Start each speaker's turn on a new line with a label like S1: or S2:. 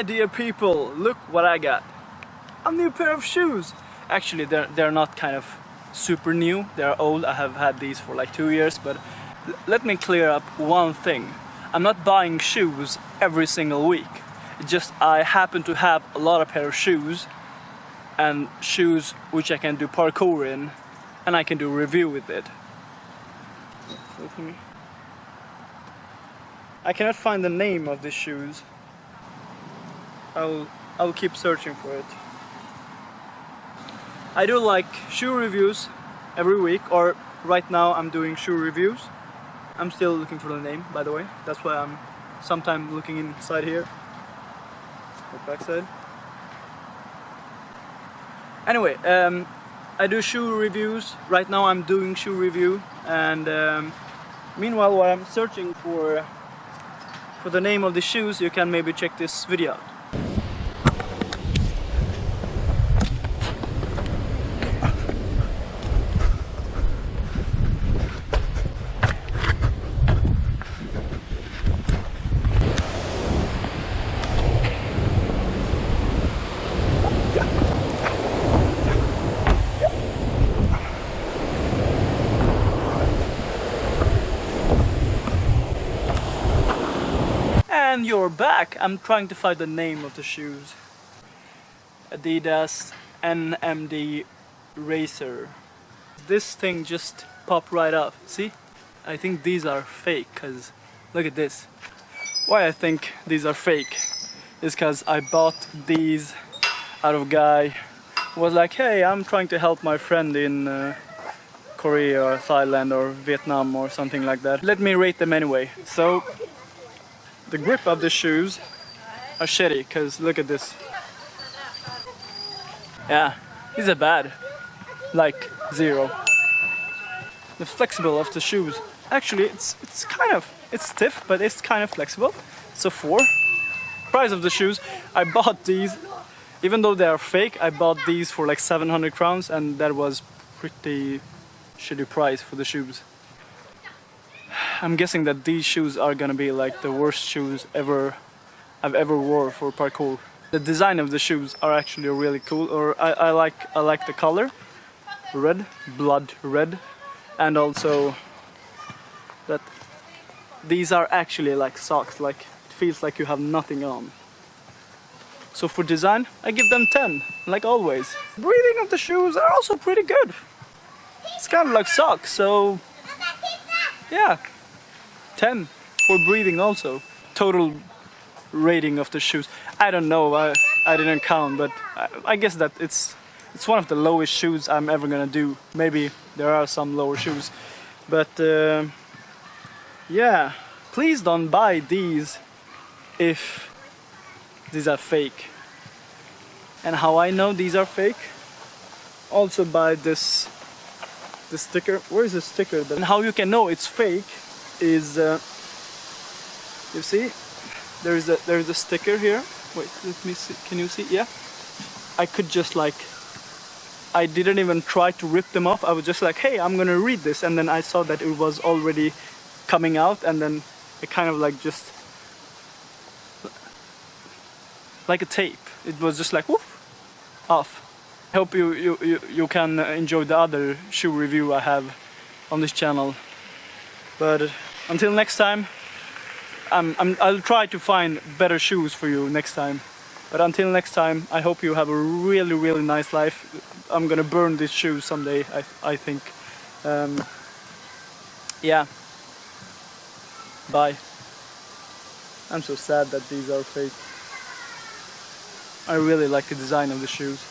S1: My dear people, look what I got. A new pair of shoes. Actually, they're, they're not kind of super new. They're old. I have had these for like two years, but let me clear up one thing. I'm not buying shoes every single week. Just I happen to have a lot of pair of shoes and shoes which I can do parkour in and I can do review with it. Hmm. I cannot find the name of the shoes. I'll I'll keep searching for it. I do like shoe reviews every week or right now I'm doing shoe reviews. I'm still looking for the name by the way. That's why I'm sometime looking inside here. The backside. Anyway, um, I do shoe reviews. Right now I'm doing shoe review and um, meanwhile while I'm searching for for the name of the shoes you can maybe check this video out. And you're back! I'm trying to find the name of the shoes. Adidas NMD Racer. This thing just popped right up. See? I think these are fake because look at this. Why I think these are fake is because I bought these out of guy was like, hey, I'm trying to help my friend in uh, Korea or Thailand or Vietnam or something like that. Let me rate them anyway. So the grip of the shoes are shitty because look at this. Yeah, these are bad. Like zero. The flexible of the shoes. Actually, it's it's kind of it's stiff, but it's kind of flexible. So four. Price of the shoes. I bought these, even though they are fake. I bought these for like 700 crowns, and that was pretty shitty price for the shoes. I'm guessing that these shoes are gonna be like the worst shoes ever I've ever wore for parkour. The design of the shoes are actually really cool, or I, I like I like the color, red, blood red, and also that these are actually like socks, like it feels like you have nothing on. So for design, I give them 10, like always. Breathing of the shoes are also pretty good. It's kind of like socks, so yeah, 10 for breathing also. Total rating of the shoes. I don't know, I, I didn't count, but I, I guess that it's it's one of the lowest shoes I'm ever gonna do. Maybe there are some lower shoes, but uh, yeah, please don't buy these if these are fake. And how I know these are fake? Also buy this the sticker. Where is the sticker? And how you can know it's fake is uh, you see there's a there's a sticker here. Wait let me see can you see? Yeah. I could just like I didn't even try to rip them off. I was just like hey I'm gonna read this. And then I saw that it was already coming out and then it kind of like just like a tape. It was just like whoop off. I hope you, you, you, you can enjoy the other shoe review I have on this channel. But until next time, I'm, I'm, I'll try to find better shoes for you next time. But until next time, I hope you have a really, really nice life. I'm gonna burn these shoes someday, I, I think. Um, yeah. Bye. I'm so sad that these are fake. I really like the design of the shoes.